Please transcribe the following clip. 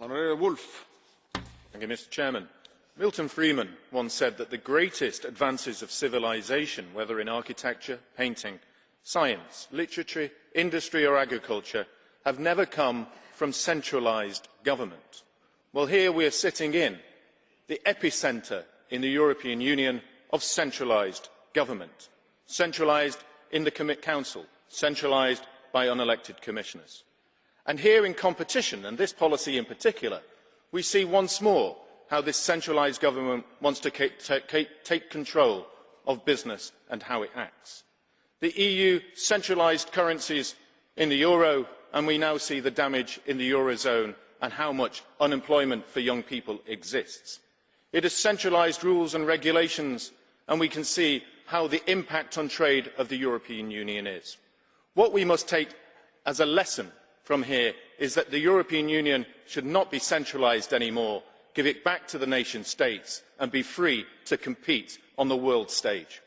Mr President, Milton Friedman once said that the greatest advances of civilisation, whether in architecture, painting, science, literature, industry or agriculture, have never come from centralised government. Well, here we are sitting in the epicentre in the European Union of centralised government, centralised in the Council, centralised by unelected commissioners. Here in competition, and this policy in particular, we see once more how this centralised government wants to take control of business and how it acts. The EU centralised currencies in the euro, and we now see the damage in the eurozone and how much unemployment for young people exists. It has centralised rules and regulations, and we can see how the impact on trade of the European Union is. What we must take as a lesson from here is that the european union should not be centralised any more give it back to the nation states and be free to compete on the world stage.